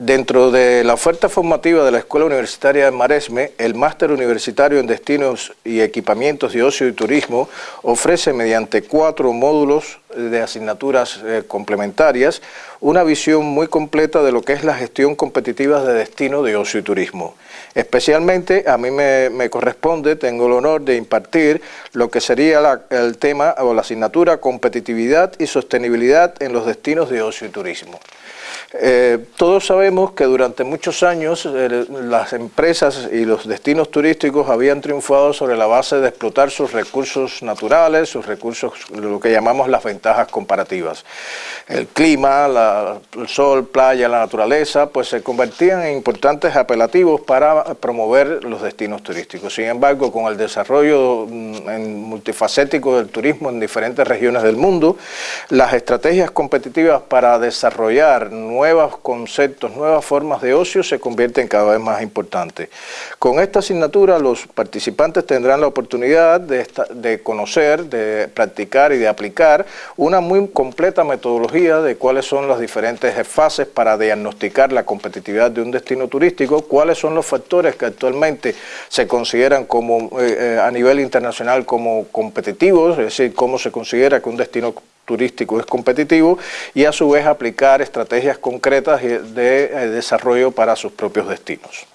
Dentro de la oferta formativa de la Escuela Universitaria de Maresme, el Máster Universitario en Destinos y Equipamientos de Ocio y Turismo ofrece mediante cuatro módulos de asignaturas eh, complementarias una visión muy completa de lo que es la gestión competitiva de destino de ocio y turismo. Especialmente a mí me, corresponde, tengo el honor de impartir lo que sería el tema o la asignatura competitividad y sostenibilidad en los destinos de ocio y turismo. Eh, todos sabemos que durante muchos años eh, las empresas y los destinos turísticos habían triunfado sobre la base de explotar sus recursos naturales, sus recursos, lo que llamamos las ventajas comparativas. El clima, el sol, playa, la naturaleza, pues se convertían en importantes apelativos para promover los destinos turísticos. Sin embargo, con el desarrollo mm, multifacético del turismo en diferentes regiones del mundo, las estrategias competitivas para desarrollar nuevos conceptos, nuevas formas de ocio se convierten cada vez más importantes. Con esta asignatura los participantes tendrán la oportunidad de, conocer, de practicar y de aplicar una muy completa metodología de cuáles son las diferentes fases para diagnosticar la competitividad de un destino turístico, cuáles son los factores que actualmente se consideran como eh, eh, a nivel internacional como competitivos, es decir, cómo se considera que un destino turístico es competitivo y a su vez aplicar estrategias concretas de eh, desarrollo para sus propios destinos.